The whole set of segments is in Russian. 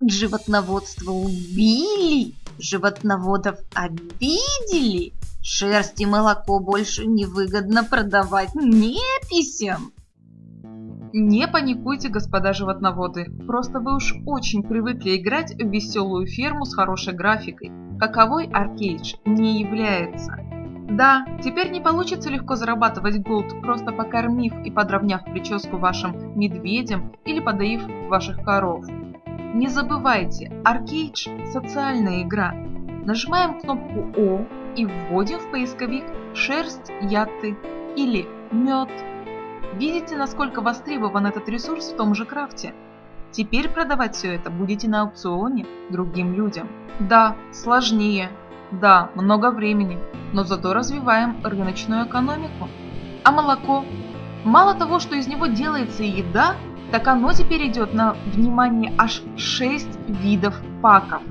Животноводство убили, животноводов обидели, шерсть и молоко больше невыгодно продавать неписям. Не паникуйте, господа животноводы, просто вы уж очень привыкли играть в веселую ферму с хорошей графикой, каковой Аркейдж не является. Да, теперь не получится легко зарабатывать голд, просто покормив и подровняв прическу вашим медведям или подоив ваших коров. Не забывайте, Аркейдж – социальная игра. Нажимаем кнопку О и вводим в поисковик шерсть, яты или мед – Видите, насколько востребован этот ресурс в том же крафте? Теперь продавать все это будете на аукционе другим людям. Да, сложнее. Да, много времени. Но зато развиваем рыночную экономику. А молоко? Мало того, что из него делается еда, так оно теперь идет на, внимание, аж 6 видов паков,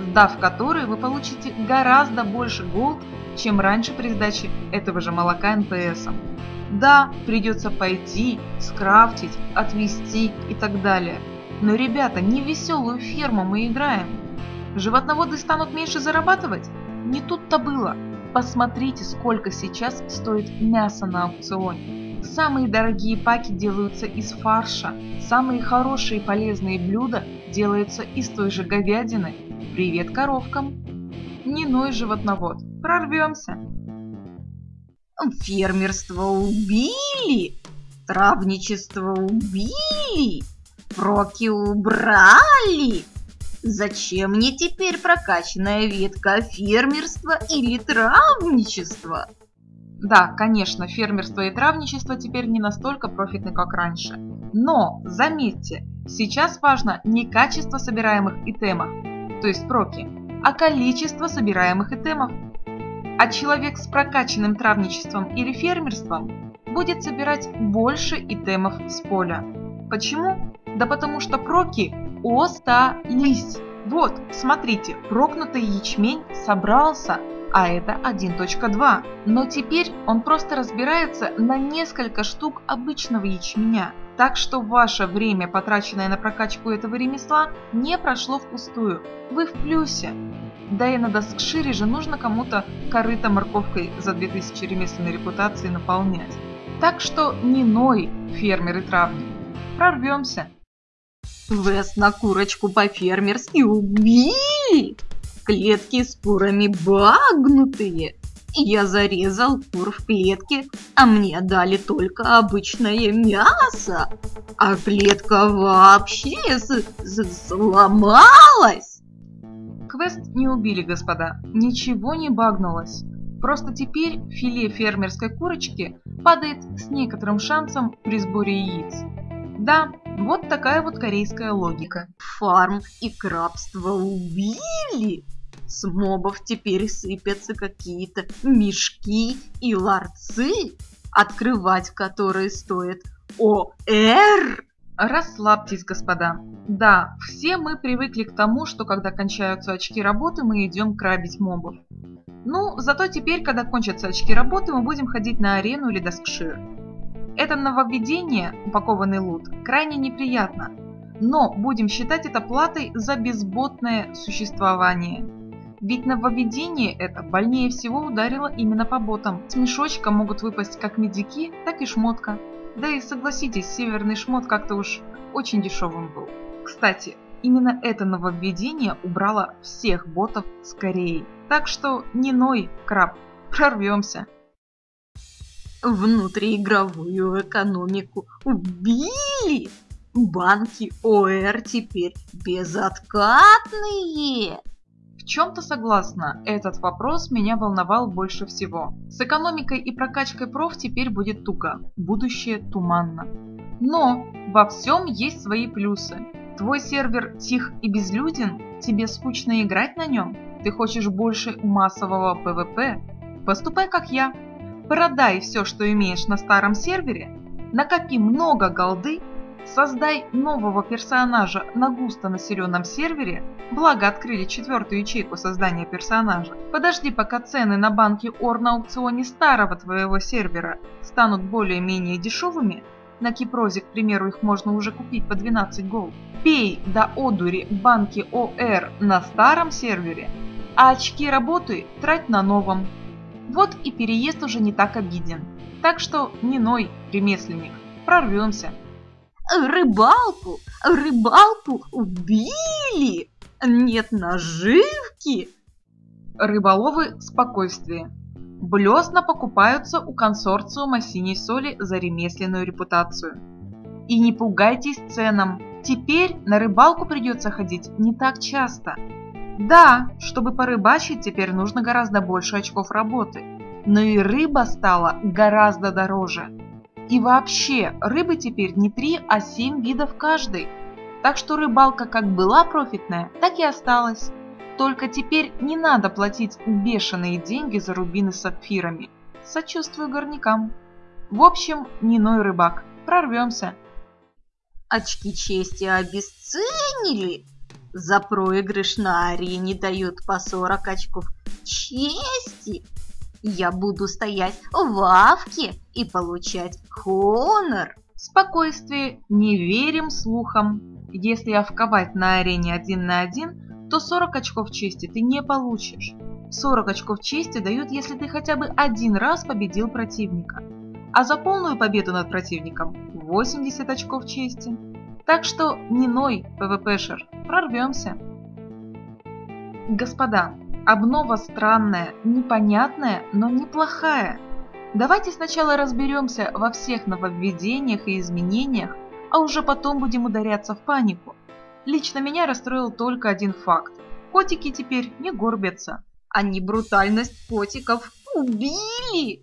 сдав которые вы получите гораздо больше голд, чем раньше при сдаче этого же молока НПСом. Да, придется пойти, скрафтить, отвезти и так далее. Но, ребята, не веселую ферму мы играем. Животноводы станут меньше зарабатывать? Не тут-то было. Посмотрите, сколько сейчас стоит мясо на аукционе. Самые дорогие паки делаются из фарша, самые хорошие и полезные блюда делаются из той же говядины. Привет коровкам! Не ной животновод, прорвемся! Фермерство убили, травничество убили, проки убрали. Зачем мне теперь прокачанная ветка фермерства или травничества? Да, конечно, фермерство и травничество теперь не настолько профитны, как раньше. Но, заметьте, сейчас важно не качество собираемых итемов, то есть проки, а количество собираемых итемов а человек с прокачанным травничеством или фермерством будет собирать больше итемов с поля. Почему? Да потому что проки остались. Вот, смотрите, прокнутый ячмень собрался, а это 1.2. Но теперь он просто разбирается на несколько штук обычного ячменя. Так что ваше время, потраченное на прокачку этого ремесла, не прошло впустую. Вы в плюсе. Да и на Доскшире же нужно кому-то корыто морковкой за 2000 ремесленной репутации наполнять. Так что не ной, фермер и травник. Прорвемся. Вес на курочку по-фермерски убили. Клетки с курами багнутые. Я зарезал кур в клетке, а мне дали только обычное мясо. А клетка вообще сломалась. Квест не убили, господа. Ничего не багнулось. Просто теперь филе фермерской курочки падает с некоторым шансом при сборе яиц. Да, вот такая вот корейская логика. Фарм и крабство убили? С мобов теперь сыпятся какие-то мешки и ларцы, открывать которые стоит ОР. Расслабьтесь, господа. Да, все мы привыкли к тому, что когда кончаются очки работы, мы идем крабить мобов. Ну, зато теперь, когда кончатся очки работы, мы будем ходить на арену или доскшир. Это нововведение, упакованный лут, крайне неприятно, но будем считать это платой за безботное существование. Ведь нововведение это больнее всего ударило именно по ботам. С мешочка могут выпасть как медики, так и шмотка. Да и согласитесь, северный шмот как-то уж очень дешевым был. Кстати, именно это нововведение убрало всех ботов с Кореи. Так что не ной, краб, прорвемся. Внутриигровую экономику убили! Банки ОР теперь безоткатные! В чем-то согласна, этот вопрос меня волновал больше всего. С экономикой и прокачкой проф теперь будет туго, будущее туманно. Но во всем есть свои плюсы. Твой сервер тих и безлюден, тебе скучно играть на нем, ты хочешь больше массового PvP? Поступай как я. Продай все, что имеешь на старом сервере, накопи много голды Создай нового персонажа на густо населенном сервере, благо открыли четвертую ячейку создания персонажа. Подожди, пока цены на банки ОР на аукционе старого твоего сервера станут более-менее дешевыми, на Кипрозе, к примеру, их можно уже купить по 12 голд. Пей до одури банки ОР на старом сервере, а очки работы трать на новом. Вот и переезд уже не так обиден. Так что не ной, ремесленник, прорвемся. Рыбалку, рыбалку убили! Нет наживки! Рыболовы спокойствие. Блесна покупаются у консорциума синей соли за ремесленную репутацию. И не пугайтесь ценам. Теперь на рыбалку придется ходить не так часто. Да, чтобы порыбачить, теперь нужно гораздо больше очков работы. Но и рыба стала гораздо дороже. И вообще, рыбы теперь не три, а семь видов каждой. Так что рыбалка как была профитная, так и осталась. Только теперь не надо платить бешеные деньги за рубины с сапфирами. Сочувствую горнякам. В общем, не ной рыбак. Прорвемся. Очки чести обесценили. За проигрыш на арене дают по 40 очков чести. Я буду стоять в авке и получать хонор. Спокойствие, не верим слухам. Если овковать на арене один на один, то 40 очков чести ты не получишь. 40 очков чести дают, если ты хотя бы один раз победил противника. А за полную победу над противником 80 очков чести. Так что не ной, ПВПшер, прорвемся. Господа, обнова странная, непонятная, но неплохая. Давайте сначала разберемся во всех нововведениях и изменениях, а уже потом будем ударяться в панику. Лично меня расстроил только один факт. Котики теперь не горбятся. Они брутальность котиков убили!